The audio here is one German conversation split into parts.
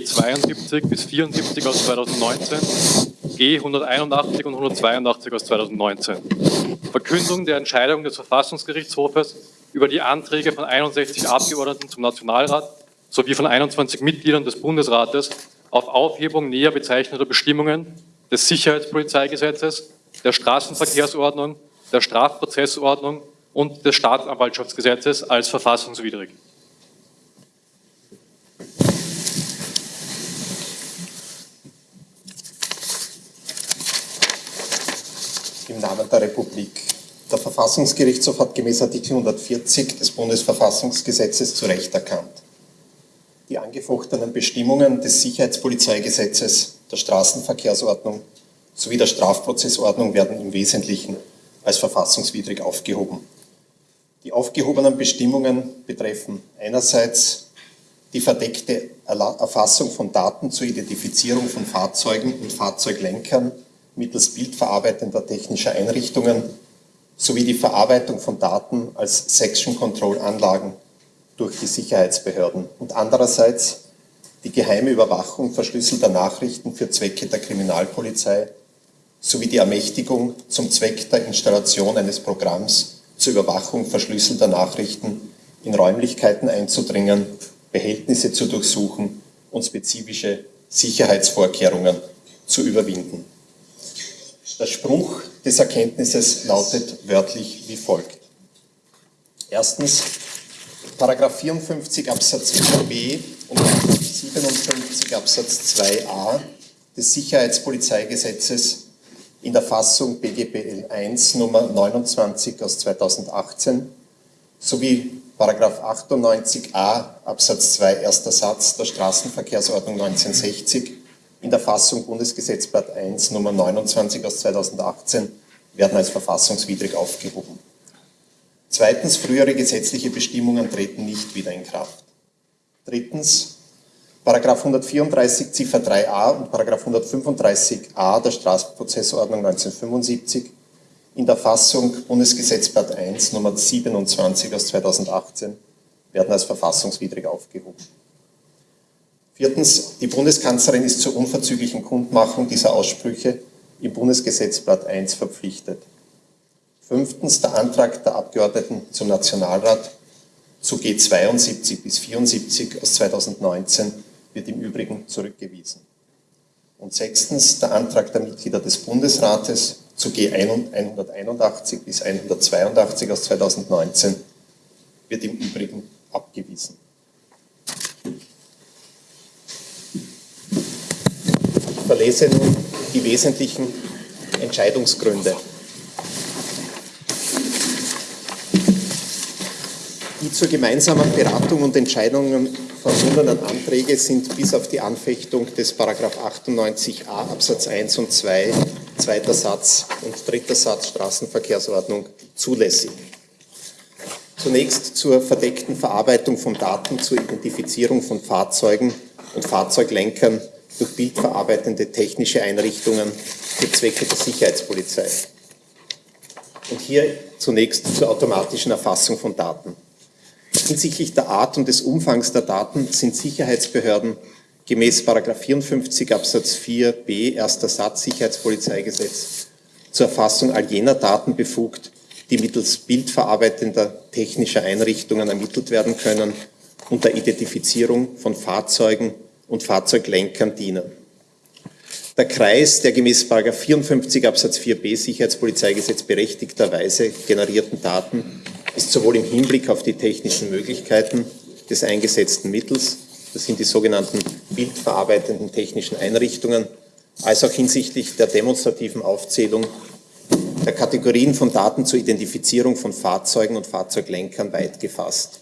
G72 bis 74 aus 2019, G181 und 182 aus 2019. Verkündung der Entscheidung des Verfassungsgerichtshofes über die Anträge von 61 Abgeordneten zum Nationalrat sowie von 21 Mitgliedern des Bundesrates auf Aufhebung näher bezeichneter Bestimmungen des Sicherheitspolizeigesetzes, der Straßenverkehrsordnung, der Strafprozessordnung und des Staatsanwaltschaftsgesetzes als verfassungswidrig. Namen der Republik. Der Verfassungsgerichtshof hat gemäß Artikel 140 des Bundesverfassungsgesetzes zu Recht erkannt. Die angefochtenen Bestimmungen des Sicherheitspolizeigesetzes, der Straßenverkehrsordnung sowie der Strafprozessordnung werden im Wesentlichen als verfassungswidrig aufgehoben. Die aufgehobenen Bestimmungen betreffen einerseits die verdeckte Erfassung von Daten zur Identifizierung von Fahrzeugen und Fahrzeuglenkern mittels bildverarbeitender technischer Einrichtungen sowie die Verarbeitung von Daten als Section Control Anlagen durch die Sicherheitsbehörden und andererseits die geheime Überwachung verschlüsselter Nachrichten für Zwecke der Kriminalpolizei sowie die Ermächtigung zum Zweck der Installation eines Programms zur Überwachung verschlüsselter Nachrichten in Räumlichkeiten einzudringen, Behältnisse zu durchsuchen und spezifische Sicherheitsvorkehrungen zu überwinden. Der Spruch des Erkenntnisses lautet wörtlich wie folgt. Erstens, Paragraph 54 Absatz 4b und 57 Absatz 2a des Sicherheitspolizeigesetzes in der Fassung BGBL 1 Nummer 29 aus 2018 sowie Paragraph 98a Absatz 2 erster Satz der Straßenverkehrsordnung 1960 in der Fassung Bundesgesetzblatt 1 Nummer 29 aus 2018 werden als verfassungswidrig aufgehoben. Zweitens, frühere gesetzliche Bestimmungen treten nicht wieder in Kraft. Drittens, Paragraph 134 Ziffer 3a und Paragraph 135a der Straßenprozessordnung 1975 in der Fassung Bundesgesetzblatt 1 Nummer 27 aus 2018 werden als verfassungswidrig aufgehoben. Viertens, die Bundeskanzlerin ist zur unverzüglichen Kundmachung dieser Aussprüche im Bundesgesetzblatt 1 verpflichtet. Fünftens, der Antrag der Abgeordneten zum Nationalrat zu G72 bis 74 aus 2019 wird im Übrigen zurückgewiesen. Und sechstens, der Antrag der Mitglieder des Bundesrates zu G181 bis 182 aus 2019 wird im Übrigen abgewiesen. Verlese nun die wesentlichen Entscheidungsgründe. Die zur gemeinsamen Beratung und Entscheidungen verbundenen Anträge sind bis auf die Anfechtung des Paragraph 98a Absatz 1 und 2, zweiter Satz und dritter Satz Straßenverkehrsordnung zulässig. Zunächst zur verdeckten Verarbeitung von Daten zur Identifizierung von Fahrzeugen und Fahrzeuglenkern durch bildverarbeitende technische Einrichtungen für Zwecke der Sicherheitspolizei. Und hier zunächst zur automatischen Erfassung von Daten. Hinsichtlich der Art und des Umfangs der Daten sind Sicherheitsbehörden gemäß 54 Absatz 4b erster Satz Sicherheitspolizeigesetz zur Erfassung all jener Daten befugt, die mittels bildverarbeitender technischer Einrichtungen ermittelt werden können und der Identifizierung von Fahrzeugen und Fahrzeuglenkern dienen. Der Kreis der gemäß 54 Absatz 4b Sicherheitspolizeigesetz berechtigterweise generierten Daten ist sowohl im Hinblick auf die technischen Möglichkeiten des eingesetzten Mittels, das sind die sogenannten bildverarbeitenden technischen Einrichtungen, als auch hinsichtlich der demonstrativen Aufzählung der Kategorien von Daten zur Identifizierung von Fahrzeugen und Fahrzeuglenkern weit gefasst.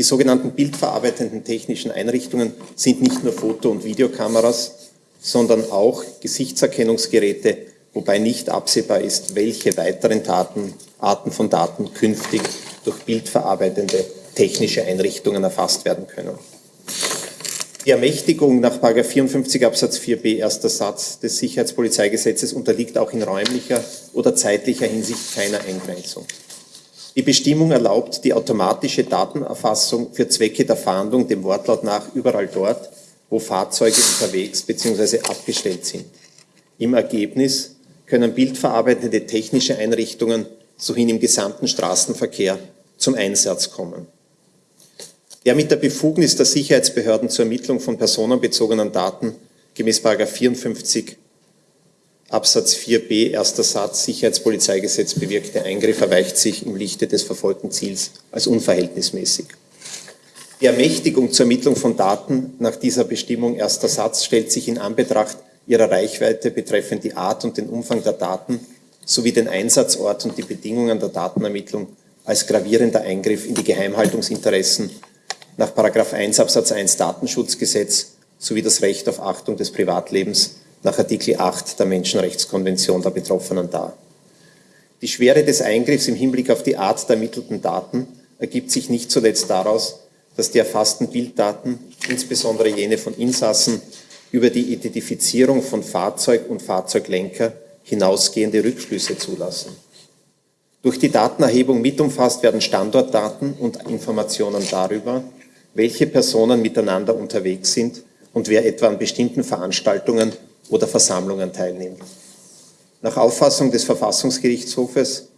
Die sogenannten bildverarbeitenden technischen Einrichtungen sind nicht nur Foto- und Videokameras, sondern auch Gesichtserkennungsgeräte, wobei nicht absehbar ist, welche weiteren Daten, Arten von Daten künftig durch bildverarbeitende technische Einrichtungen erfasst werden können. Die Ermächtigung nach 54 Absatz 4b erster Satz des Sicherheitspolizeigesetzes unterliegt auch in räumlicher oder zeitlicher Hinsicht keiner Eingrenzung. Die Bestimmung erlaubt die automatische Datenerfassung für Zwecke der Fahndung dem Wortlaut nach überall dort, wo Fahrzeuge unterwegs bzw. abgestellt sind. Im Ergebnis können bildverarbeitende technische Einrichtungen sowie im gesamten Straßenverkehr zum Einsatz kommen. Der mit der Befugnis der Sicherheitsbehörden zur Ermittlung von personenbezogenen Daten gemäß 54 Absatz 4b erster Satz Sicherheitspolizeigesetz bewirkte Eingriff erweicht sich im Lichte des verfolgten Ziels als unverhältnismäßig. Die Ermächtigung zur Ermittlung von Daten nach dieser Bestimmung erster Satz stellt sich in Anbetracht ihrer Reichweite betreffend die Art und den Umfang der Daten sowie den Einsatzort und die Bedingungen der Datenermittlung als gravierender Eingriff in die Geheimhaltungsinteressen nach 1 Absatz 1 Datenschutzgesetz sowie das Recht auf Achtung des Privatlebens nach Artikel 8 der Menschenrechtskonvention der Betroffenen dar. Die Schwere des Eingriffs im Hinblick auf die Art der ermittelten Daten ergibt sich nicht zuletzt daraus, dass die erfassten Bilddaten, insbesondere jene von Insassen, über die Identifizierung von Fahrzeug und Fahrzeuglenker hinausgehende Rückschlüsse zulassen. Durch die Datenerhebung mit umfasst werden Standortdaten und Informationen darüber, welche Personen miteinander unterwegs sind und wer etwa an bestimmten Veranstaltungen oder Versammlungen teilnimmt. Nach Auffassung des Verfassungsgerichtshofes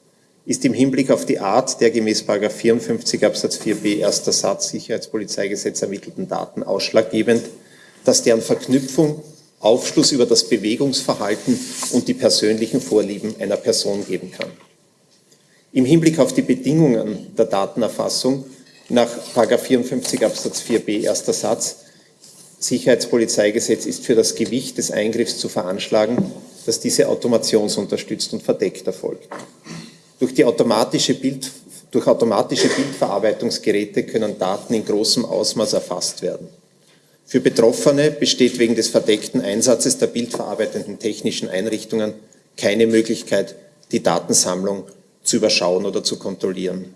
ist im Hinblick auf die Art der gemäß 54 Absatz 4b erster Satz Sicherheitspolizeigesetz ermittelten Daten ausschlaggebend, dass deren Verknüpfung Aufschluss über das Bewegungsverhalten und die persönlichen Vorlieben einer Person geben kann. Im Hinblick auf die Bedingungen der Datenerfassung nach 54 Absatz 4b erster Satz Sicherheitspolizeigesetz ist für das Gewicht des Eingriffs zu veranschlagen, dass diese automationsunterstützt und verdeckt erfolgt. Durch, die automatische Bild, durch automatische Bildverarbeitungsgeräte können Daten in großem Ausmaß erfasst werden. Für Betroffene besteht wegen des verdeckten Einsatzes der bildverarbeitenden technischen Einrichtungen keine Möglichkeit, die Datensammlung zu überschauen oder zu kontrollieren.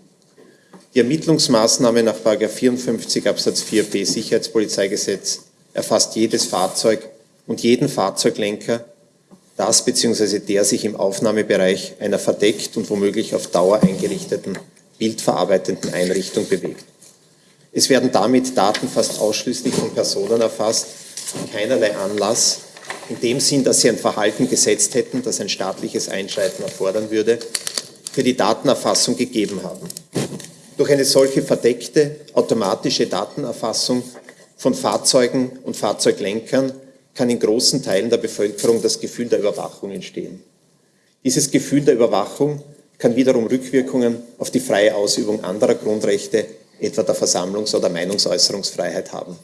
Die Ermittlungsmaßnahme nach 54 Absatz 4b Sicherheitspolizeigesetz erfasst jedes Fahrzeug und jeden Fahrzeuglenker, das bzw. der sich im Aufnahmebereich einer verdeckt und womöglich auf Dauer eingerichteten bildverarbeitenden Einrichtung bewegt. Es werden damit Daten fast ausschließlich von Personen erfasst, die keinerlei Anlass, in dem Sinn, dass sie ein Verhalten gesetzt hätten, das ein staatliches Einschreiten erfordern würde, für die Datenerfassung gegeben haben. Durch eine solche verdeckte automatische Datenerfassung von Fahrzeugen und Fahrzeuglenkern kann in großen Teilen der Bevölkerung das Gefühl der Überwachung entstehen. Dieses Gefühl der Überwachung kann wiederum Rückwirkungen auf die freie Ausübung anderer Grundrechte, etwa der Versammlungs- oder Meinungsäußerungsfreiheit haben.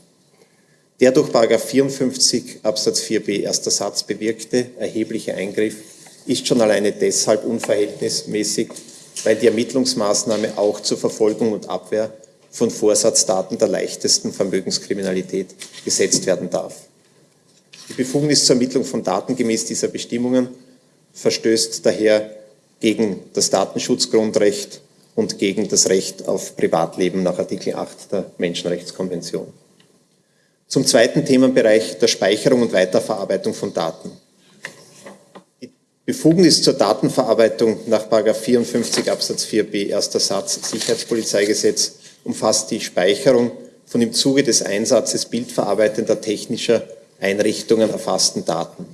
Der durch 54 Absatz 4b erster Satz bewirkte erhebliche Eingriff ist schon alleine deshalb unverhältnismäßig, weil die Ermittlungsmaßnahme auch zur Verfolgung und Abwehr von Vorsatzdaten der leichtesten Vermögenskriminalität gesetzt werden darf. Die Befugnis zur Ermittlung von Daten gemäß dieser Bestimmungen verstößt daher gegen das Datenschutzgrundrecht und gegen das Recht auf Privatleben nach Artikel 8 der Menschenrechtskonvention. Zum zweiten Themenbereich der Speicherung und Weiterverarbeitung von Daten. Die Befugnis zur Datenverarbeitung nach 54 Absatz 4b erster Satz Sicherheitspolizeigesetz umfasst die Speicherung von im Zuge des Einsatzes bildverarbeitender technischer Einrichtungen erfassten Daten.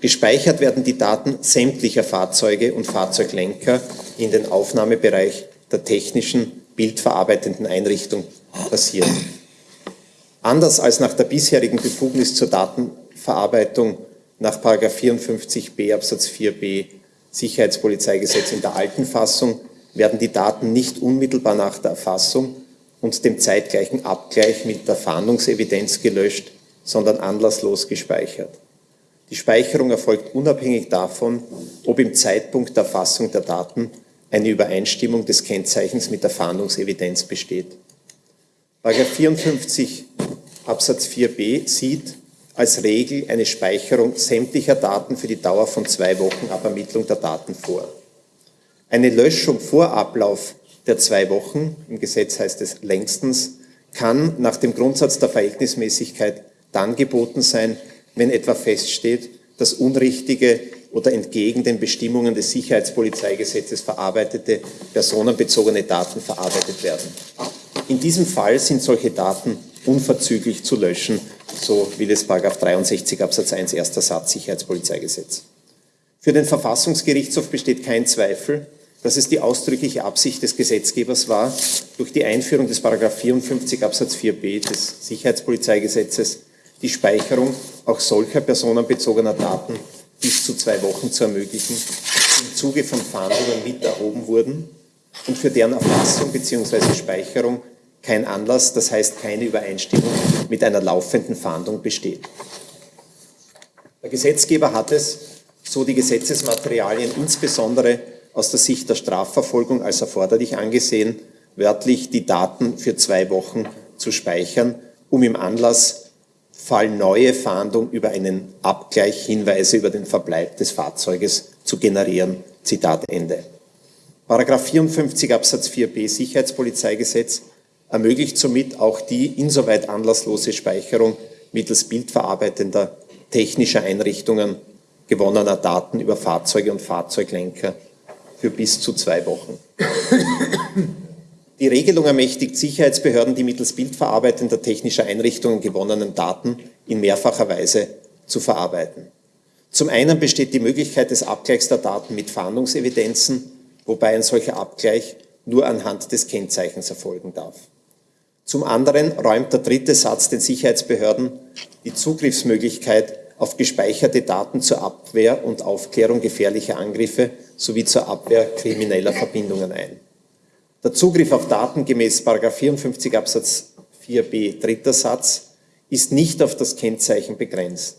Gespeichert werden die Daten sämtlicher Fahrzeuge und Fahrzeuglenker in den Aufnahmebereich der technischen bildverarbeitenden Einrichtung passieren. Anders als nach der bisherigen Befugnis zur Datenverarbeitung nach 54b Absatz 4b Sicherheitspolizeigesetz in der alten Fassung werden die Daten nicht unmittelbar nach der Erfassung und dem zeitgleichen Abgleich mit der Fahndungsevidenz gelöscht, sondern anlasslos gespeichert. Die Speicherung erfolgt unabhängig davon, ob im Zeitpunkt der Erfassung der Daten eine Übereinstimmung des Kennzeichens mit der Fahndungsevidenz besteht. Paragraph 54 Absatz 4b sieht als Regel eine Speicherung sämtlicher Daten für die Dauer von zwei Wochen ab Ermittlung der Daten vor. Eine Löschung vor Ablauf der zwei Wochen, im Gesetz heißt es längstens, kann nach dem Grundsatz der Verhältnismäßigkeit dann geboten sein, wenn etwa feststeht, dass unrichtige oder entgegen den Bestimmungen des Sicherheitspolizeigesetzes verarbeitete personenbezogene Daten verarbeitet werden. In diesem Fall sind solche Daten unverzüglich zu löschen, so will es 63 Absatz 1 erster Satz Sicherheitspolizeigesetz. Für den Verfassungsgerichtshof besteht kein Zweifel, dass es die ausdrückliche Absicht des Gesetzgebers war, durch die Einführung des 54 Absatz 4b des Sicherheitspolizeigesetzes die Speicherung auch solcher personenbezogener Daten bis zu zwei Wochen zu ermöglichen, die im Zuge von Fahndungen mit erhoben wurden und für deren Erfassung bzw. Speicherung kein Anlass, das heißt keine Übereinstimmung mit einer laufenden Fahndung besteht. Der Gesetzgeber hat es, so die Gesetzesmaterialien insbesondere aus der Sicht der Strafverfolgung als erforderlich angesehen, wörtlich die Daten für zwei Wochen zu speichern, um im Anlassfall neue Fahndung über einen Abgleich Hinweise über den Verbleib des Fahrzeuges zu generieren. Zitat Ende. Paragraph 54 Absatz 4b Sicherheitspolizeigesetz ermöglicht somit auch die insoweit anlasslose Speicherung mittels bildverarbeitender technischer Einrichtungen gewonnener Daten über Fahrzeuge und Fahrzeuglenker für bis zu zwei Wochen. Die Regelung ermächtigt Sicherheitsbehörden, die mittels bildverarbeitender technischer Einrichtungen gewonnenen Daten in mehrfacher Weise zu verarbeiten. Zum einen besteht die Möglichkeit des Abgleichs der Daten mit Fahndungsevidenzen, wobei ein solcher Abgleich nur anhand des Kennzeichens erfolgen darf. Zum anderen räumt der dritte Satz den Sicherheitsbehörden die Zugriffsmöglichkeit auf gespeicherte Daten zur Abwehr und Aufklärung gefährlicher Angriffe sowie zur Abwehr krimineller Verbindungen ein. Der Zugriff auf Daten gemäß 54 Absatz 4b dritter Satz ist nicht auf das Kennzeichen begrenzt.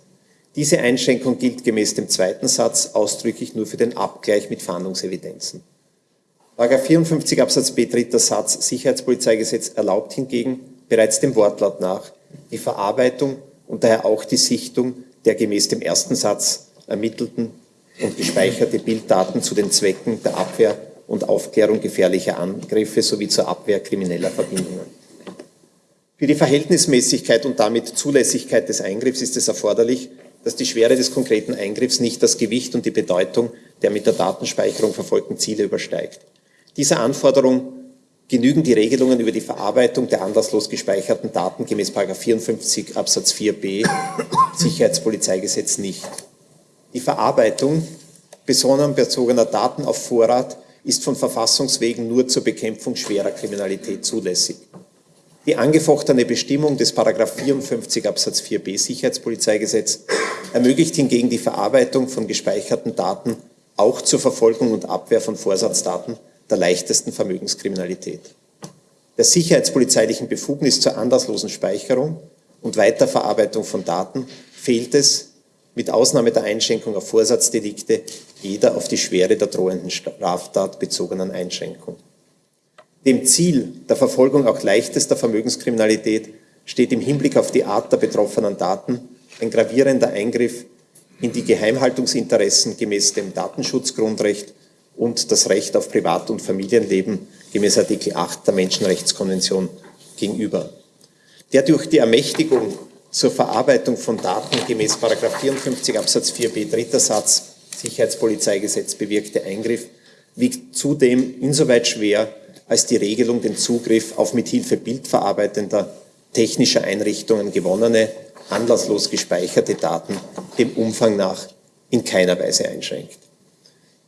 Diese Einschränkung gilt gemäß dem zweiten Satz ausdrücklich nur für den Abgleich mit Fahndungsevidenzen. 54 Absatz b dritter Satz Sicherheitspolizeigesetz erlaubt hingegen bereits dem Wortlaut nach die Verarbeitung und daher auch die Sichtung der gemäß dem ersten Satz ermittelten und gespeicherte Bilddaten zu den Zwecken der Abwehr und Aufklärung gefährlicher Angriffe sowie zur Abwehr krimineller Verbindungen. Für die Verhältnismäßigkeit und damit Zulässigkeit des Eingriffs ist es erforderlich, dass die Schwere des konkreten Eingriffs nicht das Gewicht und die Bedeutung der mit der Datenspeicherung verfolgten Ziele übersteigt. Dieser Anforderung genügen die Regelungen über die Verarbeitung der anlasslos gespeicherten Daten gemäß 54 Absatz 4b Sicherheitspolizeigesetz nicht. Die Verarbeitung personenbezogener Daten auf Vorrat ist von Verfassungswegen nur zur Bekämpfung schwerer Kriminalität zulässig. Die angefochtene Bestimmung des 54 Absatz 4b Sicherheitspolizeigesetz ermöglicht hingegen die Verarbeitung von gespeicherten Daten auch zur Verfolgung und Abwehr von Vorsatzdaten der leichtesten Vermögenskriminalität. Der sicherheitspolizeilichen Befugnis zur anlasslosen Speicherung und Weiterverarbeitung von Daten fehlt es, mit Ausnahme der Einschränkung auf Vorsatzdelikte, jeder auf die Schwere der drohenden Straftat bezogenen Einschränkung. Dem Ziel der Verfolgung auch leichtester Vermögenskriminalität steht im Hinblick auf die Art der betroffenen Daten ein gravierender Eingriff in die Geheimhaltungsinteressen gemäß dem Datenschutzgrundrecht und das Recht auf Privat- und Familienleben gemäß Artikel 8 der Menschenrechtskonvention gegenüber. Der durch die Ermächtigung zur Verarbeitung von Daten gemäß 54 Absatz 4b dritter Satz Sicherheitspolizeigesetz bewirkte Eingriff wiegt zudem insoweit schwer, als die Regelung den Zugriff auf mithilfe bildverarbeitender technischer Einrichtungen gewonnene, anlasslos gespeicherte Daten dem Umfang nach in keiner Weise einschränkt.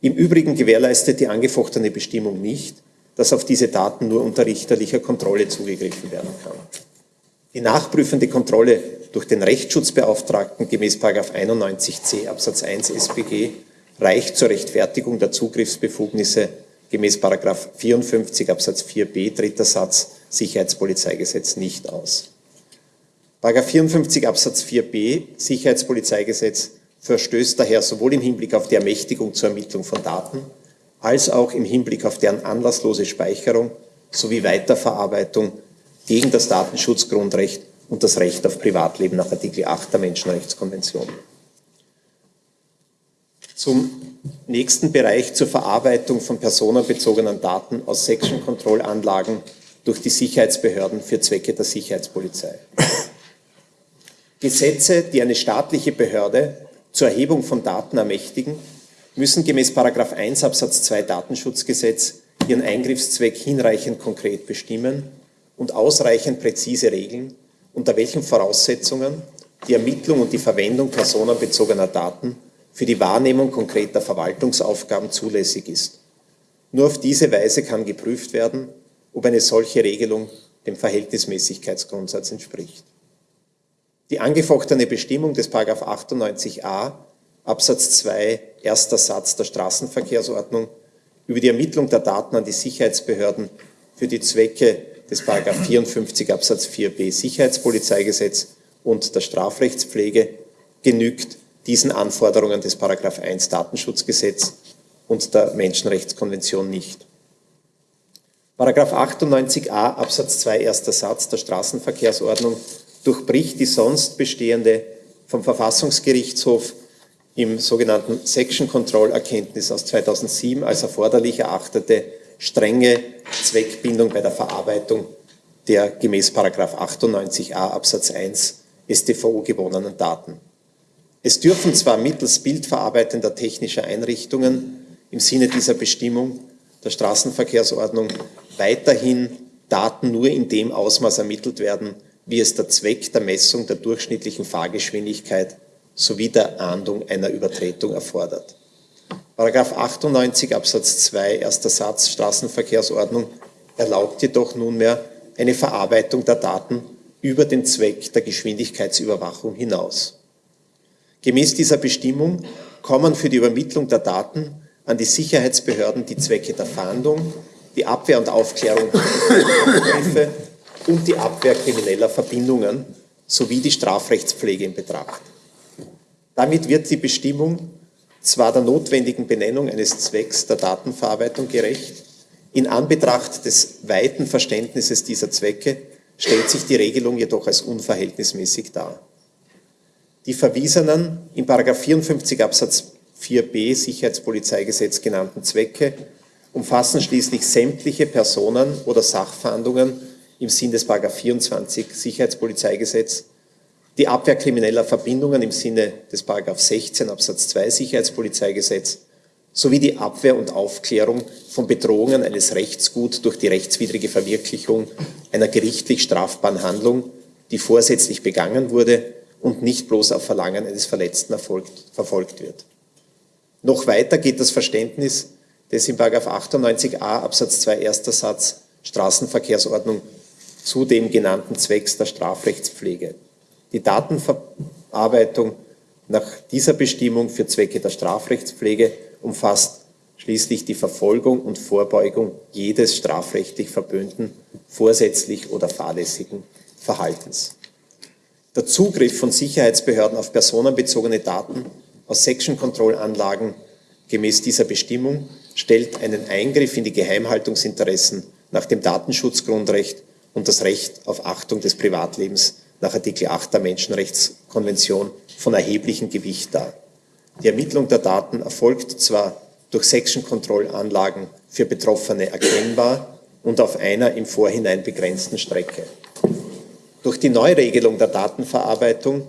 Im Übrigen gewährleistet die angefochtene Bestimmung nicht, dass auf diese Daten nur unter richterlicher Kontrolle zugegriffen werden kann. Die nachprüfende Kontrolle durch den Rechtsschutzbeauftragten gemäß 91c Absatz 1 SpG reicht zur Rechtfertigung der Zugriffsbefugnisse gemäß 54 Absatz 4b dritter Satz Sicherheitspolizeigesetz nicht aus. 54 Absatz 4b Sicherheitspolizeigesetz verstößt daher sowohl im Hinblick auf die Ermächtigung zur Ermittlung von Daten als auch im Hinblick auf deren anlasslose Speicherung sowie Weiterverarbeitung gegen das Datenschutzgrundrecht und das Recht auf Privatleben nach Artikel 8 der Menschenrechtskonvention. Zum nächsten Bereich zur Verarbeitung von personenbezogenen Daten aus Section-Control-Anlagen durch die Sicherheitsbehörden für Zwecke der Sicherheitspolizei. Gesetze, die eine staatliche Behörde zur Erhebung von Daten ermächtigen, müssen gemäß 1 Absatz 2 Datenschutzgesetz ihren Eingriffszweck hinreichend konkret bestimmen und ausreichend präzise regeln unter welchen Voraussetzungen die Ermittlung und die Verwendung personenbezogener Daten für die Wahrnehmung konkreter Verwaltungsaufgaben zulässig ist. Nur auf diese Weise kann geprüft werden, ob eine solche Regelung dem Verhältnismäßigkeitsgrundsatz entspricht. Die angefochtene Bestimmung des 98a Absatz 2 erster Satz der Straßenverkehrsordnung über die Ermittlung der Daten an die Sicherheitsbehörden für die Zwecke des 54 Absatz 4b Sicherheitspolizeigesetz und der Strafrechtspflege genügt diesen Anforderungen des 1 Datenschutzgesetz und der Menschenrechtskonvention nicht. Paragraph 98a Absatz 2 erster Satz der Straßenverkehrsordnung durchbricht die sonst bestehende vom Verfassungsgerichtshof im sogenannten Section Control Erkenntnis aus 2007 als erforderlich erachtete strenge Zweckbindung bei der Verarbeitung der gemäß 98a Absatz 1 StVO gewonnenen Daten. Es dürfen zwar mittels bildverarbeitender technischer Einrichtungen im Sinne dieser Bestimmung der Straßenverkehrsordnung weiterhin Daten nur in dem Ausmaß ermittelt werden, wie es der Zweck der Messung der durchschnittlichen Fahrgeschwindigkeit sowie der Ahndung einer Übertretung erfordert. Paragraph 98 Absatz 2 erster Satz Straßenverkehrsordnung erlaubt jedoch nunmehr eine Verarbeitung der Daten über den Zweck der Geschwindigkeitsüberwachung hinaus. Gemäß dieser Bestimmung kommen für die Übermittlung der Daten an die Sicherheitsbehörden die Zwecke der Fahndung, die Abwehr und Aufklärung und die Abwehr krimineller Verbindungen sowie die Strafrechtspflege in Betracht. Damit wird die Bestimmung zwar der notwendigen Benennung eines Zwecks der Datenverarbeitung gerecht, in Anbetracht des weiten Verständnisses dieser Zwecke stellt sich die Regelung jedoch als unverhältnismäßig dar. Die verwiesenen in 54 Absatz 4b Sicherheitspolizeigesetz genannten Zwecke umfassen schließlich sämtliche Personen oder Sachfahndungen im Sinn des 24 Sicherheitspolizeigesetz, die Abwehr krimineller Verbindungen im Sinne des 16 Absatz 2 Sicherheitspolizeigesetz sowie die Abwehr und Aufklärung von Bedrohungen eines Rechtsgut durch die rechtswidrige Verwirklichung einer gerichtlich strafbaren Handlung, die vorsätzlich begangen wurde und nicht bloß auf Verlangen eines Verletzten erfolgt, verfolgt wird. Noch weiter geht das Verständnis des in 98a Absatz 2 erster Satz Straßenverkehrsordnung zu dem genannten Zwecks der Strafrechtspflege. Die Datenverarbeitung nach dieser Bestimmung für Zwecke der Strafrechtspflege umfasst schließlich die Verfolgung und Vorbeugung jedes strafrechtlich verböhnten, vorsätzlich oder fahrlässigen Verhaltens. Der Zugriff von Sicherheitsbehörden auf personenbezogene Daten aus Section-Control-Anlagen gemäß dieser Bestimmung stellt einen Eingriff in die Geheimhaltungsinteressen nach dem Datenschutzgrundrecht und das Recht auf Achtung des Privatlebens nach Artikel 8 der Menschenrechtskonvention von erheblichem Gewicht dar. Die Ermittlung der Daten erfolgt zwar durch Section-Control-Anlagen für Betroffene erkennbar und auf einer im Vorhinein begrenzten Strecke. Durch die Neuregelung der Datenverarbeitung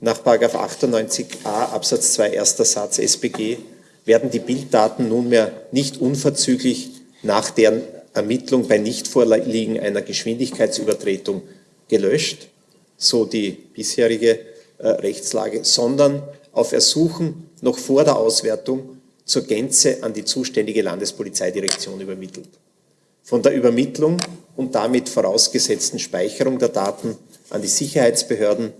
nach 98a Absatz 2 erster Satz SPG werden die Bilddaten nunmehr nicht unverzüglich nach deren Ermittlung bei Nichtvorliegen einer Geschwindigkeitsübertretung gelöscht, so die bisherige äh, Rechtslage, sondern auf Ersuchen noch vor der Auswertung zur Gänze an die zuständige Landespolizeidirektion übermittelt. Von der Übermittlung und damit vorausgesetzten Speicherung der Daten an die Sicherheitsbehörden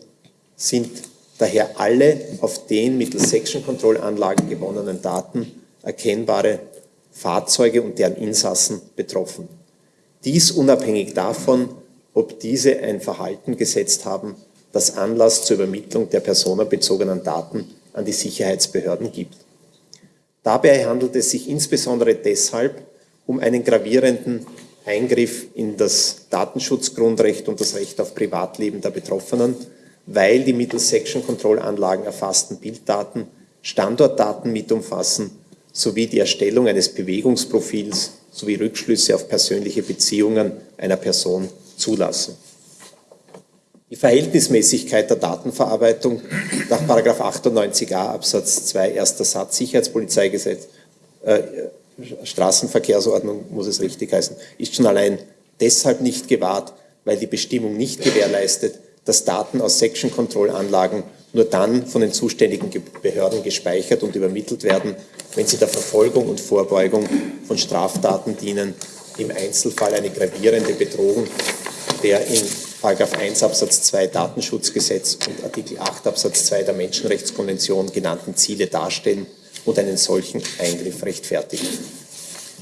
sind daher alle auf den mittels Section-Control-Anlagen gewonnenen Daten erkennbare Fahrzeuge und deren Insassen betroffen. Dies unabhängig davon, ob diese ein Verhalten gesetzt haben, das Anlass zur Übermittlung der personenbezogenen Daten an die Sicherheitsbehörden gibt. Dabei handelt es sich insbesondere deshalb um einen gravierenden Eingriff in das Datenschutzgrundrecht und das Recht auf Privatleben der Betroffenen, weil die mittels Section Control Anlagen erfassten Bilddaten Standortdaten mit umfassen sowie die Erstellung eines Bewegungsprofils sowie Rückschlüsse auf persönliche Beziehungen einer Person zulassen. Die Verhältnismäßigkeit der Datenverarbeitung nach 98a Absatz 2 erster Satz Sicherheitspolizeigesetz, äh, Straßenverkehrsordnung muss es richtig heißen, ist schon allein deshalb nicht gewahrt, weil die Bestimmung nicht gewährleistet, dass Daten aus Section Control Anlagen nur dann von den zuständigen Behörden gespeichert und übermittelt werden, wenn sie der Verfolgung und Vorbeugung von Straftaten dienen, im Einzelfall eine gravierende Bedrohung der in 1 Absatz 2 Datenschutzgesetz und Artikel 8 Absatz 2 der Menschenrechtskonvention genannten Ziele darstellen und einen solchen Eingriff rechtfertigen.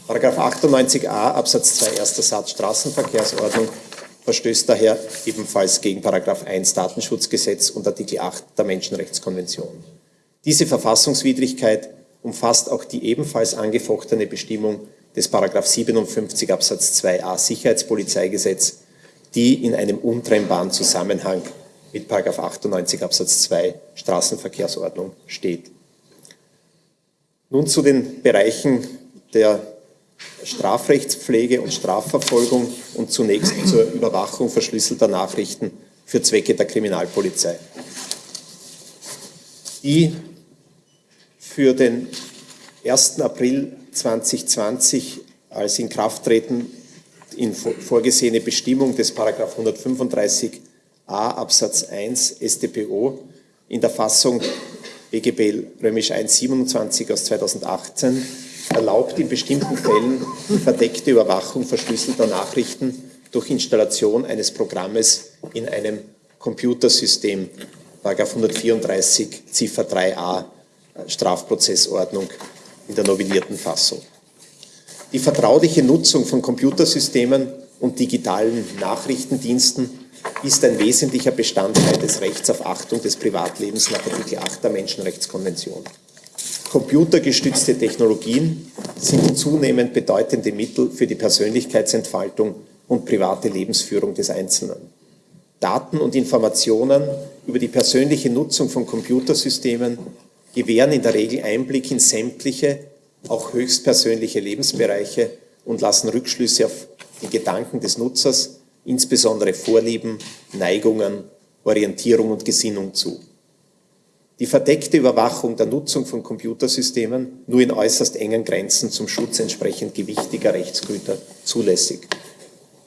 Paragraph 98a Absatz 2 erster Satz Straßenverkehrsordnung verstößt daher ebenfalls gegen Paragraph 1 Datenschutzgesetz und Artikel 8 der Menschenrechtskonvention. Diese Verfassungswidrigkeit umfasst auch die ebenfalls angefochtene Bestimmung des Paragraph 57 Absatz 2a Sicherheitspolizeigesetz, die in einem untrennbaren Zusammenhang mit Paragraph 98 Absatz 2 Straßenverkehrsordnung steht. Nun zu den Bereichen der Strafrechtspflege und Strafverfolgung und zunächst zur Überwachung verschlüsselter Nachrichten für Zwecke der Kriminalpolizei. Die für den 1. April 2020 als Inkrafttreten in vorgesehene Bestimmung des 135a Absatz 1 StPO in der Fassung BGB römisch 127 aus 2018 erlaubt in bestimmten Fällen die verdeckte Überwachung verschlüsselter Nachrichten durch Installation eines Programmes in einem Computersystem, 134 Ziffer 3a Strafprozessordnung in der novellierten Fassung. Die vertrauliche Nutzung von Computersystemen und digitalen Nachrichtendiensten ist ein wesentlicher Bestandteil des Rechts auf Achtung des Privatlebens nach Artikel 8 der Menschenrechtskonvention. Computergestützte Technologien sind zunehmend bedeutende Mittel für die Persönlichkeitsentfaltung und private Lebensführung des Einzelnen. Daten und Informationen über die persönliche Nutzung von Computersystemen gewähren in der Regel Einblick in sämtliche, auch höchstpersönliche Lebensbereiche und lassen Rückschlüsse auf die Gedanken des Nutzers, insbesondere Vorlieben, Neigungen, Orientierung und Gesinnung zu die verdeckte Überwachung der Nutzung von Computersystemen nur in äußerst engen Grenzen zum Schutz entsprechend gewichtiger Rechtsgüter zulässig.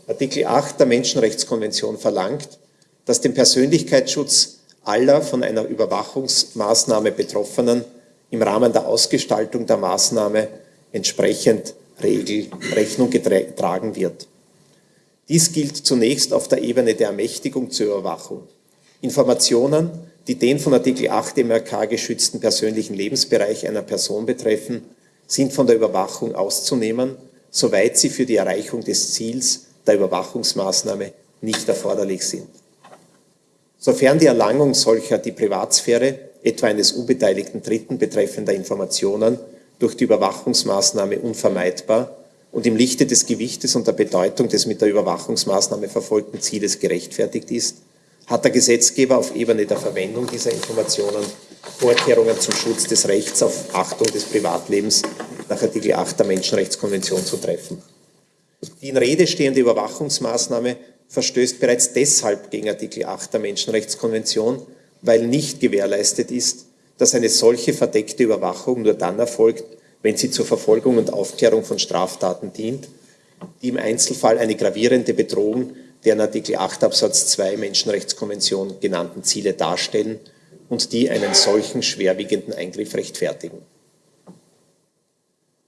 Artikel 8 der Menschenrechtskonvention verlangt, dass dem Persönlichkeitsschutz aller von einer Überwachungsmaßnahme Betroffenen im Rahmen der Ausgestaltung der Maßnahme entsprechend Regel Rechnung getragen wird. Dies gilt zunächst auf der Ebene der Ermächtigung zur Überwachung. Informationen, die den von Artikel 8 MRK geschützten persönlichen Lebensbereich einer Person betreffen, sind von der Überwachung auszunehmen, soweit sie für die Erreichung des Ziels der Überwachungsmaßnahme nicht erforderlich sind. Sofern die Erlangung solcher die Privatsphäre, etwa eines unbeteiligten Dritten betreffender Informationen, durch die Überwachungsmaßnahme unvermeidbar und im Lichte des Gewichtes und der Bedeutung des mit der Überwachungsmaßnahme verfolgten Zieles gerechtfertigt ist, hat der Gesetzgeber auf Ebene der Verwendung dieser Informationen Vorkehrungen zum Schutz des Rechts auf Achtung des Privatlebens nach Artikel 8 der Menschenrechtskonvention zu treffen. Die in Rede stehende Überwachungsmaßnahme verstößt bereits deshalb gegen Artikel 8 der Menschenrechtskonvention, weil nicht gewährleistet ist, dass eine solche verdeckte Überwachung nur dann erfolgt, wenn sie zur Verfolgung und Aufklärung von Straftaten dient, die im Einzelfall eine gravierende Bedrohung der in Artikel 8 Absatz 2 Menschenrechtskonvention genannten Ziele darstellen und die einen solchen schwerwiegenden Eingriff rechtfertigen.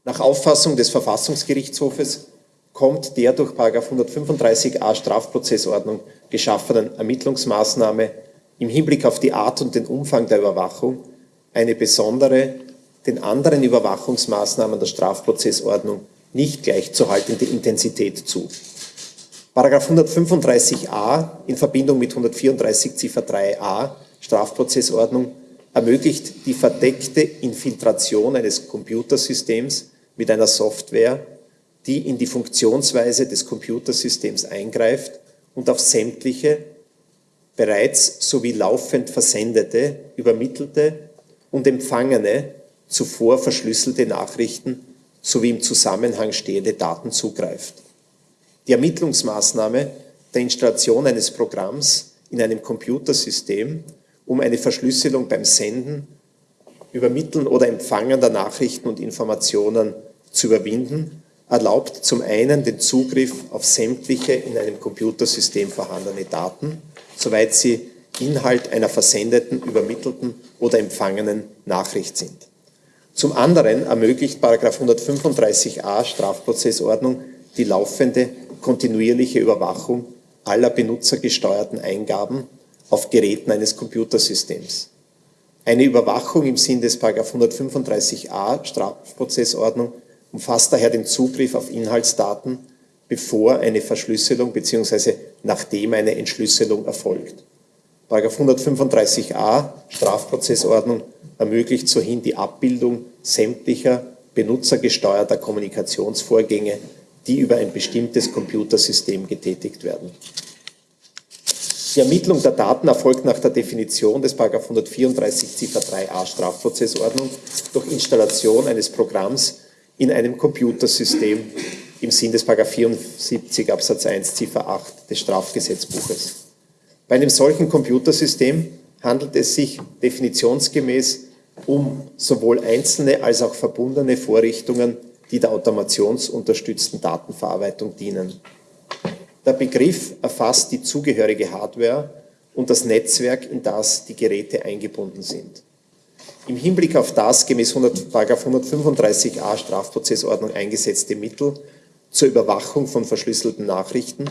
Nach Auffassung des Verfassungsgerichtshofes kommt der durch 135a Strafprozessordnung geschaffenen Ermittlungsmaßnahme im Hinblick auf die Art und den Umfang der Überwachung eine besondere, den anderen Überwachungsmaßnahmen der Strafprozessordnung nicht gleichzuhaltende Intensität zu. Paragraph 135a in Verbindung mit 134 Ziffer 3a Strafprozessordnung ermöglicht die verdeckte Infiltration eines Computersystems mit einer Software, die in die Funktionsweise des Computersystems eingreift und auf sämtliche bereits sowie laufend versendete, übermittelte und empfangene, zuvor verschlüsselte Nachrichten sowie im Zusammenhang stehende Daten zugreift. Die Ermittlungsmaßnahme der Installation eines Programms in einem Computersystem, um eine Verschlüsselung beim Senden, Übermitteln oder Empfangen der Nachrichten und Informationen zu überwinden, erlaubt zum einen den Zugriff auf sämtliche in einem Computersystem vorhandene Daten, soweit sie Inhalt einer versendeten, übermittelten oder empfangenen Nachricht sind. Zum anderen ermöglicht 135a Strafprozessordnung die laufende kontinuierliche Überwachung aller benutzergesteuerten Eingaben auf Geräten eines Computersystems. Eine Überwachung im Sinn des 135a Strafprozessordnung umfasst daher den Zugriff auf Inhaltsdaten, bevor eine Verschlüsselung bzw. nachdem eine Entschlüsselung erfolgt. 135a Strafprozessordnung ermöglicht sohin die Abbildung sämtlicher benutzergesteuerter Kommunikationsvorgänge, die über ein bestimmtes Computersystem getätigt werden. Die Ermittlung der Daten erfolgt nach der Definition des 134 Ziffer 3a Strafprozessordnung durch Installation eines Programms in einem Computersystem im Sinn des 74 Absatz 1 Ziffer 8 des Strafgesetzbuches. Bei einem solchen Computersystem handelt es sich definitionsgemäß um sowohl einzelne als auch verbundene Vorrichtungen, die der automationsunterstützten Datenverarbeitung dienen. Der Begriff erfasst die zugehörige Hardware und das Netzwerk, in das die Geräte eingebunden sind. Im Hinblick auf das gemäß 100, 135a Strafprozessordnung eingesetzte Mittel zur Überwachung von verschlüsselten Nachrichten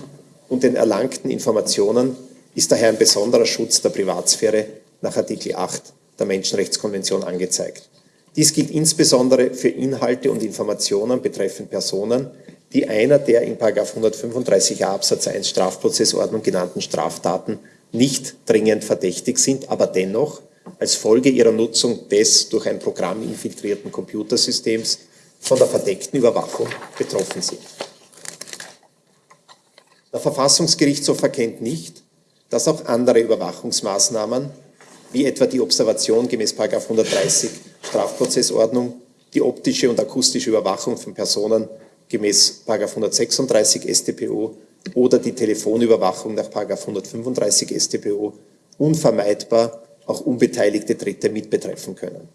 und den erlangten Informationen ist daher ein besonderer Schutz der Privatsphäre nach Artikel 8 der Menschenrechtskonvention angezeigt. Dies gilt insbesondere für Inhalte und Informationen betreffend Personen, die einer der in 135a Absatz 1 Strafprozessordnung genannten Straftaten nicht dringend verdächtig sind, aber dennoch als Folge ihrer Nutzung des durch ein Programm infiltrierten Computersystems von der verdeckten Überwachung betroffen sind. Der Verfassungsgerichtshof erkennt nicht, dass auch andere Überwachungsmaßnahmen, wie etwa die Observation gemäß 130 Strafprozessordnung, die optische und akustische Überwachung von Personen gemäß 136 StPO oder die Telefonüberwachung nach 135 StPO unvermeidbar auch unbeteiligte Dritte mitbetreffen können.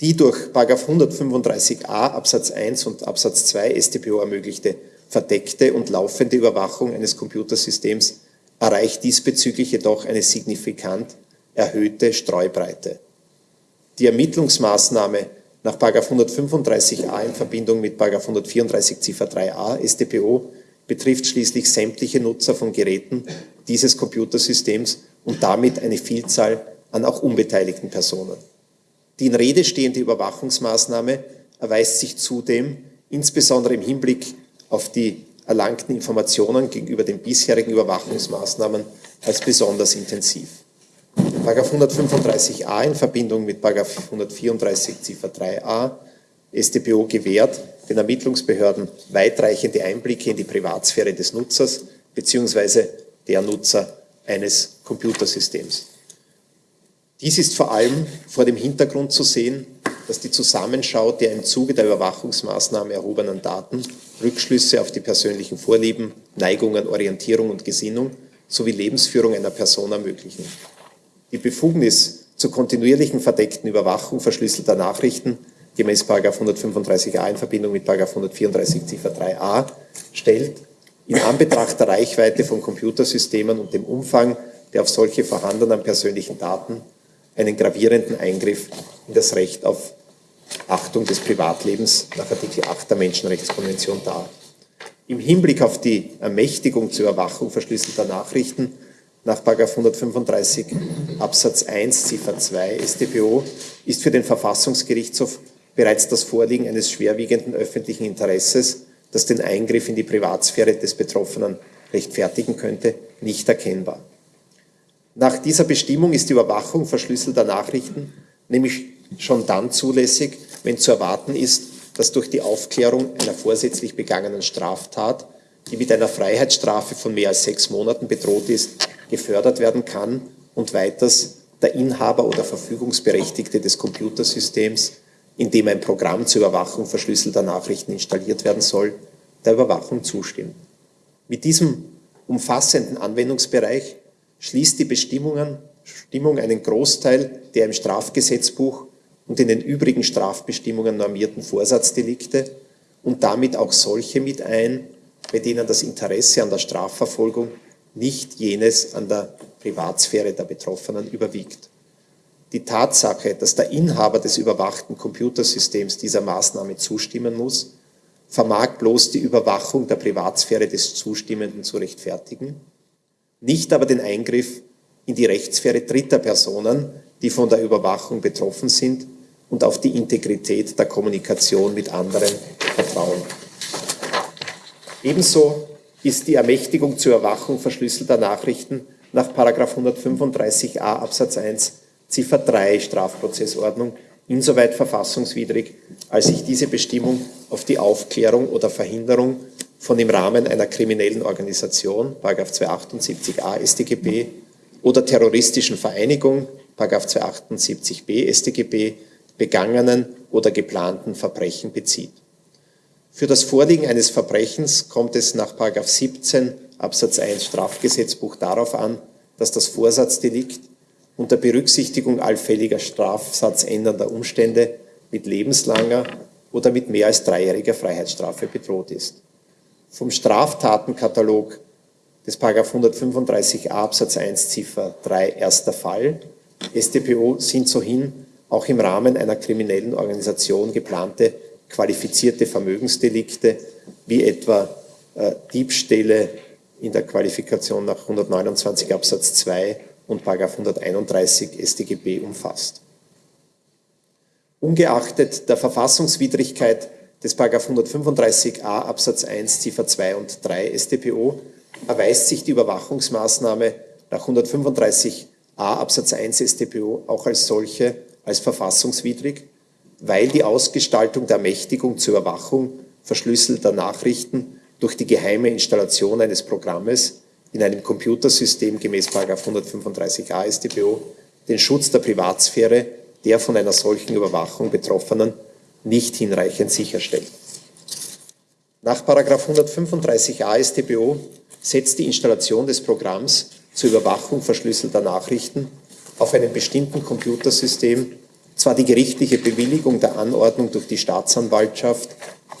Die durch 135a Absatz 1 und Absatz 2 StPO ermöglichte verdeckte und laufende Überwachung eines Computersystems erreicht diesbezüglich jedoch eine signifikant erhöhte Streubreite. Die Ermittlungsmaßnahme nach 135a in Verbindung mit 134 Ziffer 3a StPO betrifft schließlich sämtliche Nutzer von Geräten dieses Computersystems und damit eine Vielzahl an auch unbeteiligten Personen. Die in Rede stehende Überwachungsmaßnahme erweist sich zudem insbesondere im Hinblick auf die erlangten Informationen gegenüber den bisherigen Überwachungsmaßnahmen als besonders intensiv. 135a in Verbindung mit 134 Ziffer 3a StPO gewährt den Ermittlungsbehörden weitreichende Einblicke in die Privatsphäre des Nutzers bzw. der Nutzer eines Computersystems. Dies ist vor allem vor dem Hintergrund zu sehen, dass die Zusammenschau der im Zuge der Überwachungsmaßnahme erhobenen Daten Rückschlüsse auf die persönlichen Vorlieben, Neigungen, Orientierung und Gesinnung sowie Lebensführung einer Person ermöglichen. Die Befugnis zur kontinuierlichen verdeckten Überwachung verschlüsselter Nachrichten gemäß 135a in Verbindung mit 134 Ziffer 3a stellt in Anbetracht der Reichweite von Computersystemen und dem Umfang der auf solche vorhandenen persönlichen Daten einen gravierenden Eingriff in das Recht auf Achtung des Privatlebens nach Artikel 8 der Menschenrechtskonvention dar. Im Hinblick auf die Ermächtigung zur Überwachung verschlüsselter Nachrichten nach 135 Absatz 1 Ziffer 2 StPO ist für den Verfassungsgerichtshof bereits das Vorliegen eines schwerwiegenden öffentlichen Interesses das den Eingriff in die Privatsphäre des Betroffenen rechtfertigen könnte, nicht erkennbar. Nach dieser Bestimmung ist die Überwachung verschlüsselter Nachrichten nämlich schon dann zulässig, wenn zu erwarten ist, dass durch die Aufklärung einer vorsätzlich begangenen Straftat, die mit einer Freiheitsstrafe von mehr als sechs Monaten bedroht ist, gefördert werden kann und weiters der Inhaber oder Verfügungsberechtigte des Computersystems in dem ein Programm zur Überwachung verschlüsselter Nachrichten installiert werden soll, der Überwachung zustimmt. Mit diesem umfassenden Anwendungsbereich schließt die Bestimmungen, Stimmung einen Großteil der im Strafgesetzbuch und in den übrigen Strafbestimmungen normierten Vorsatzdelikte und damit auch solche mit ein, bei denen das Interesse an der Strafverfolgung nicht jenes an der Privatsphäre der Betroffenen überwiegt. Die Tatsache, dass der Inhaber des überwachten Computersystems dieser Maßnahme zustimmen muss, vermag bloß die Überwachung der Privatsphäre des Zustimmenden zu rechtfertigen, nicht aber den Eingriff in die Rechtssphäre dritter Personen, die von der Überwachung betroffen sind und auf die Integrität der Kommunikation mit anderen vertrauen. Ebenso ist die Ermächtigung zur Überwachung verschlüsselter Nachrichten nach 135a Absatz 1 Ziffer 3 Strafprozessordnung insoweit verfassungswidrig, als sich diese Bestimmung auf die Aufklärung oder Verhinderung von im Rahmen einer kriminellen Organisation, 278a StGB, oder terroristischen Vereinigung, 278b StGB, begangenen oder geplanten Verbrechen bezieht. Für das Vorliegen eines Verbrechens kommt es nach 17 Absatz 1 Strafgesetzbuch darauf an, dass das Vorsatzdelikt unter Berücksichtigung allfälliger strafsatzändernder Umstände mit lebenslanger oder mit mehr als dreijähriger Freiheitsstrafe bedroht ist. Vom Straftatenkatalog des 135a Absatz 1 Ziffer 3 erster Fall StPO sind sohin auch im Rahmen einer kriminellen Organisation geplante qualifizierte Vermögensdelikte wie etwa äh, Diebstähle in der Qualifikation nach 129 Absatz 2 und 131 StGB umfasst. Ungeachtet der Verfassungswidrigkeit des 135a Absatz 1 Ziffer 2 und 3 StPO erweist sich die Überwachungsmaßnahme nach 135a Absatz 1 StPO auch als solche als verfassungswidrig, weil die Ausgestaltung der Ermächtigung zur Überwachung verschlüsselter Nachrichten durch die geheime Installation eines Programmes in einem Computersystem gemäß 135a StPO den Schutz der Privatsphäre der von einer solchen Überwachung Betroffenen nicht hinreichend sicherstellt. Nach 135a StPO setzt die Installation des Programms zur Überwachung verschlüsselter Nachrichten auf einem bestimmten Computersystem zwar die gerichtliche Bewilligung der Anordnung durch die Staatsanwaltschaft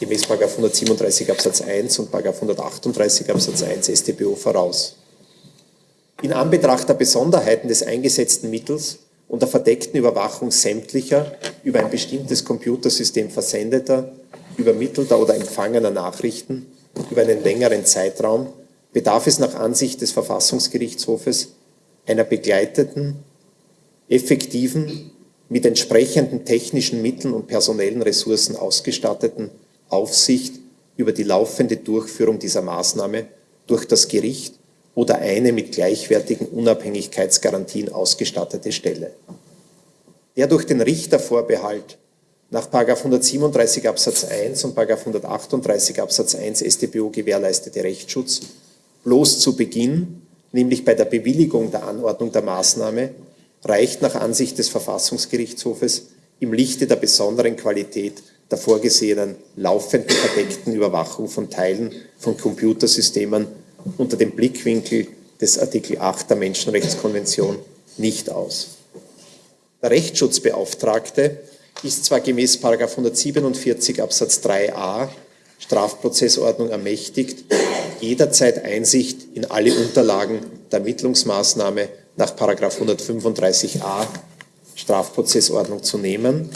gemäß 137 Absatz 1 und 138 Absatz 1 StPO voraus. In Anbetracht der Besonderheiten des eingesetzten Mittels und der verdeckten Überwachung sämtlicher über ein bestimmtes Computersystem versendeter, übermittelter oder empfangener Nachrichten über einen längeren Zeitraum bedarf es nach Ansicht des Verfassungsgerichtshofes einer begleiteten, effektiven, mit entsprechenden technischen Mitteln und personellen Ressourcen ausgestatteten Aufsicht über die laufende Durchführung dieser Maßnahme durch das Gericht oder eine mit gleichwertigen Unabhängigkeitsgarantien ausgestattete Stelle. Der durch den Richtervorbehalt nach 137 Absatz 1 und 138 Absatz 1 StPO gewährleistete Rechtsschutz bloß zu Beginn, nämlich bei der Bewilligung der Anordnung der Maßnahme, reicht nach Ansicht des Verfassungsgerichtshofes im Lichte der besonderen Qualität der vorgesehenen laufenden verdeckten Überwachung von Teilen von Computersystemen unter dem Blickwinkel des Artikel 8 der Menschenrechtskonvention nicht aus. Der Rechtsschutzbeauftragte ist zwar gemäß 147 Absatz 3a Strafprozessordnung ermächtigt, jederzeit Einsicht in alle Unterlagen der Ermittlungsmaßnahme nach 135a Strafprozessordnung zu nehmen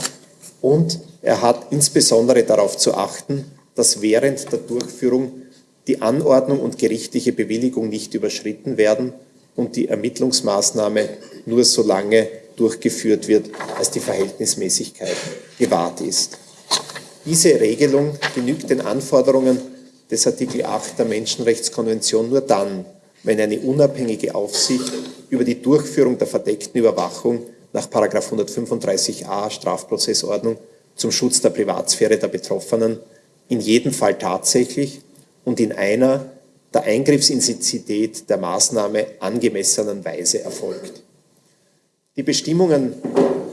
und er hat insbesondere darauf zu achten, dass während der Durchführung die Anordnung und gerichtliche Bewilligung nicht überschritten werden und die Ermittlungsmaßnahme nur so lange durchgeführt wird, als die Verhältnismäßigkeit gewahrt ist. Diese Regelung genügt den Anforderungen des Artikel 8 der Menschenrechtskonvention nur dann, wenn eine unabhängige Aufsicht über die Durchführung der verdeckten Überwachung nach 135a Strafprozessordnung zum Schutz der Privatsphäre der Betroffenen in jedem Fall tatsächlich und in einer der Eingriffsintensität der Maßnahme angemessenen Weise erfolgt. Die Bestimmungen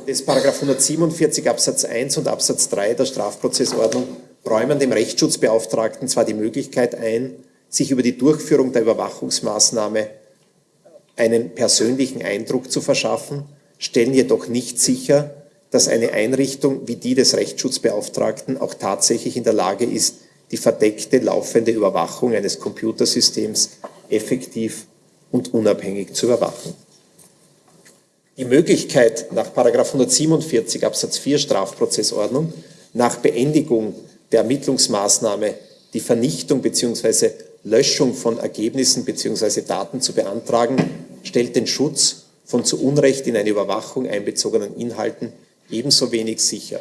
des 147 Absatz 1 und Absatz 3 der Strafprozessordnung räumen dem Rechtsschutzbeauftragten zwar die Möglichkeit ein, sich über die Durchführung der Überwachungsmaßnahme einen persönlichen Eindruck zu verschaffen, stellen jedoch nicht sicher, dass eine Einrichtung wie die des Rechtsschutzbeauftragten auch tatsächlich in der Lage ist, die verdeckte laufende Überwachung eines Computersystems effektiv und unabhängig zu überwachen. Die Möglichkeit nach 147 Absatz 4 Strafprozessordnung nach Beendigung der Ermittlungsmaßnahme die Vernichtung bzw. Löschung von Ergebnissen bzw. Daten zu beantragen, stellt den Schutz von zu Unrecht in eine Überwachung einbezogenen Inhalten ebenso wenig sicher.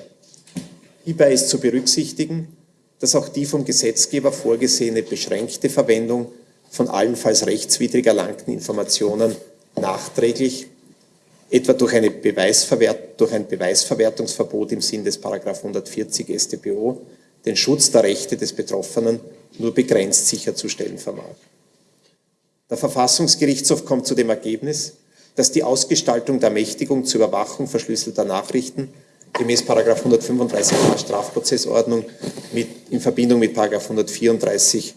Hierbei ist zu berücksichtigen, dass auch die vom Gesetzgeber vorgesehene beschränkte Verwendung von allenfalls rechtswidrig erlangten Informationen nachträglich, etwa durch, eine Beweisverwert durch ein Beweisverwertungsverbot im Sinn des 140 StPO, den Schutz der Rechte des Betroffenen nur begrenzt sicherzustellen vermag. Der Verfassungsgerichtshof kommt zu dem Ergebnis, dass die Ausgestaltung der Ermächtigung zur Überwachung verschlüsselter Nachrichten gemäß 135a Strafprozessordnung mit, in Verbindung mit 134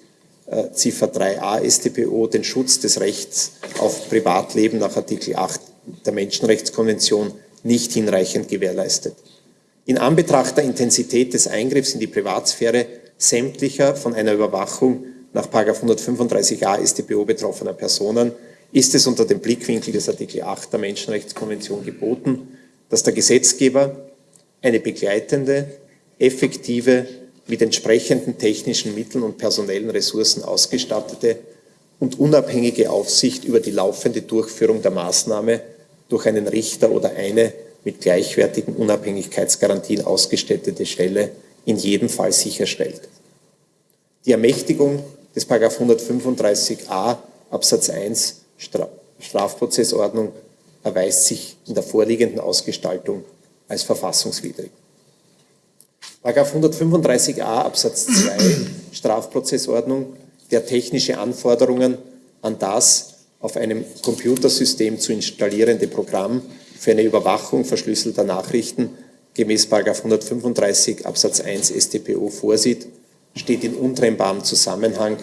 äh, Ziffer 3a StPO den Schutz des Rechts auf Privatleben nach Artikel 8 der Menschenrechtskonvention nicht hinreichend gewährleistet. In Anbetracht der Intensität des Eingriffs in die Privatsphäre sämtlicher von einer Überwachung nach 135a StPO betroffener Personen. Ist es unter dem Blickwinkel des Artikel 8 der Menschenrechtskonvention geboten, dass der Gesetzgeber eine begleitende, effektive, mit entsprechenden technischen Mitteln und personellen Ressourcen ausgestattete und unabhängige Aufsicht über die laufende Durchführung der Maßnahme durch einen Richter oder eine mit gleichwertigen Unabhängigkeitsgarantien ausgestattete Stelle in jedem Fall sicherstellt. Die Ermächtigung des 135a Absatz 1 Strafprozessordnung erweist sich in der vorliegenden Ausgestaltung als verfassungswidrig. 135a Absatz 2 Strafprozessordnung, der technische Anforderungen an das auf einem Computersystem zu installierende Programm für eine Überwachung verschlüsselter Nachrichten gemäß 135 Absatz 1 StPO vorsieht, steht in untrennbarem Zusammenhang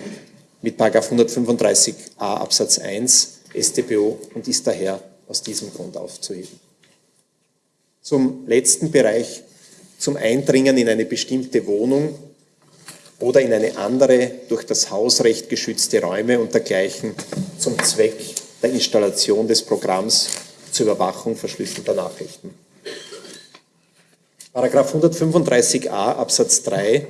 mit 135a Absatz 1 StPO und ist daher aus diesem Grund aufzuheben. Zum letzten Bereich, zum Eindringen in eine bestimmte Wohnung oder in eine andere durch das Hausrecht geschützte Räume und dergleichen zum Zweck der Installation des Programms zur Überwachung verschlüsselter Nachrichten. Paragraph 135a Absatz 3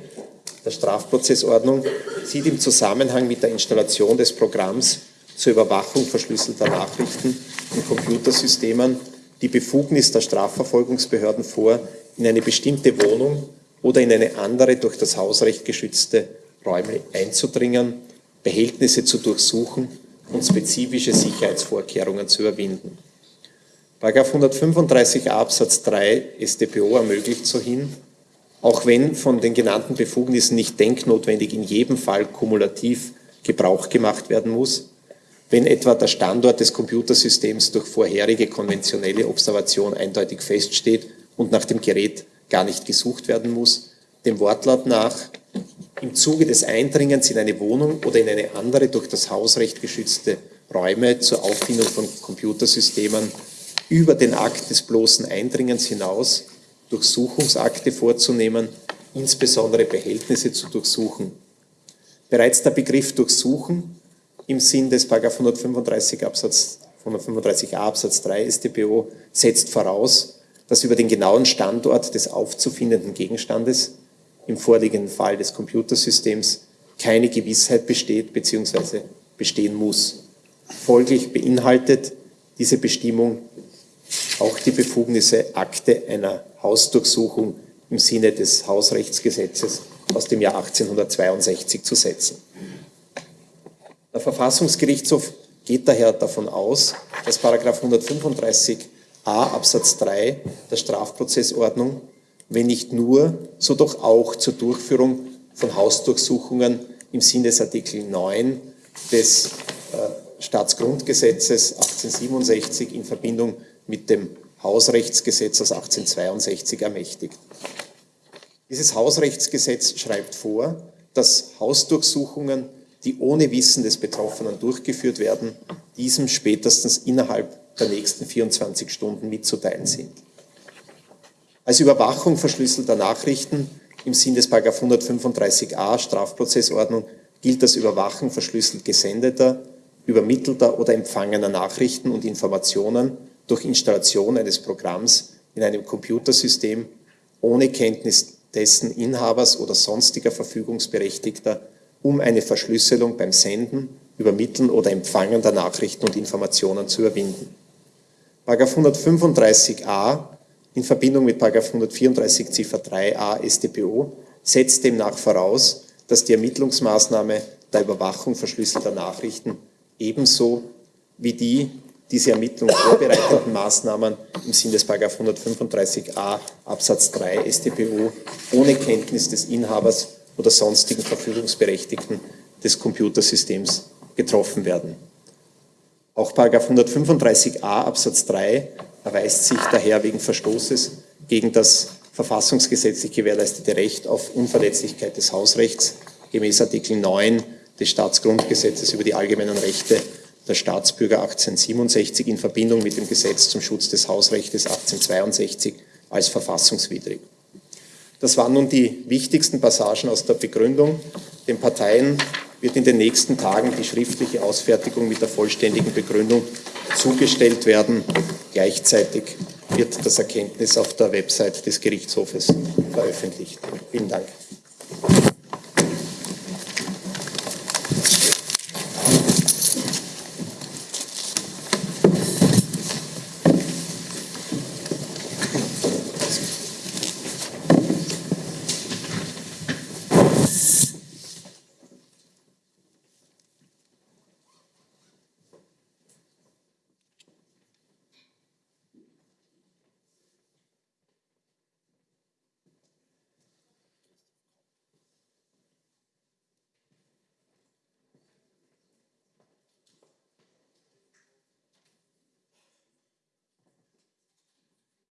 der Strafprozessordnung sieht im Zusammenhang mit der Installation des Programms zur Überwachung verschlüsselter Nachrichten in Computersystemen die Befugnis der Strafverfolgungsbehörden vor, in eine bestimmte Wohnung oder in eine andere durch das Hausrecht geschützte Räume einzudringen, Behältnisse zu durchsuchen und spezifische Sicherheitsvorkehrungen zu überwinden. Paragraph 135 Absatz 3 StPO ermöglicht so hin, auch wenn von den genannten Befugnissen nicht denknotwendig in jedem Fall kumulativ Gebrauch gemacht werden muss, wenn etwa der Standort des Computersystems durch vorherige konventionelle Observation eindeutig feststeht und nach dem Gerät gar nicht gesucht werden muss, dem Wortlaut nach im Zuge des Eindringens in eine Wohnung oder in eine andere durch das Hausrecht geschützte Räume zur Auffindung von Computersystemen über den Akt des bloßen Eindringens hinaus Durchsuchungsakte vorzunehmen, insbesondere Behältnisse zu durchsuchen. Bereits der Begriff Durchsuchen im Sinn des 135 Absatz 135a Absatz 3 StPO setzt voraus, dass über den genauen Standort des aufzufindenden Gegenstandes, im vorliegenden Fall des Computersystems, keine Gewissheit besteht bzw. bestehen muss. Folglich beinhaltet diese Bestimmung auch die Befugnisse, Akte einer Hausdurchsuchung im Sinne des Hausrechtsgesetzes aus dem Jahr 1862 zu setzen. Der Verfassungsgerichtshof geht daher davon aus, dass 135a Absatz 3 der Strafprozessordnung, wenn nicht nur, so doch auch zur Durchführung von Hausdurchsuchungen im Sinne des Artikel 9 des äh, Staatsgrundgesetzes 1867 in Verbindung mit dem Hausrechtsgesetz aus 1862 ermächtigt. Dieses Hausrechtsgesetz schreibt vor, dass Hausdurchsuchungen, die ohne Wissen des Betroffenen durchgeführt werden, diesem spätestens innerhalb der nächsten 24 Stunden mitzuteilen sind. Als Überwachung verschlüsselter Nachrichten Im Sinn des 135a Strafprozessordnung gilt das Überwachen verschlüsselt gesendeter, übermittelter oder empfangener Nachrichten und Informationen durch Installation eines Programms in einem Computersystem ohne Kenntnis dessen Inhabers oder sonstiger Verfügungsberechtigter um eine Verschlüsselung beim Senden, Übermitteln oder Empfangen der Nachrichten und Informationen zu überwinden. 135a in Verbindung mit 134 Ziffer 3a StPO setzt demnach voraus, dass die Ermittlungsmaßnahme der Überwachung verschlüsselter Nachrichten ebenso wie die diese Ermittlung vorbereitenden Maßnahmen im Sinne des 135a Absatz 3 StPO ohne Kenntnis des Inhabers oder sonstigen Verfügungsberechtigten des Computersystems getroffen werden. Auch 135a Absatz 3 erweist sich daher wegen Verstoßes gegen das verfassungsgesetzlich gewährleistete Recht auf Unverletzlichkeit des Hausrechts gemäß Artikel 9 des Staatsgrundgesetzes über die allgemeinen Rechte der Staatsbürger 1867 in Verbindung mit dem Gesetz zum Schutz des Hausrechts 1862 als verfassungswidrig. Das waren nun die wichtigsten Passagen aus der Begründung. Den Parteien wird in den nächsten Tagen die schriftliche Ausfertigung mit der vollständigen Begründung zugestellt werden. Gleichzeitig wird das Erkenntnis auf der Website des Gerichtshofes veröffentlicht. Vielen Dank.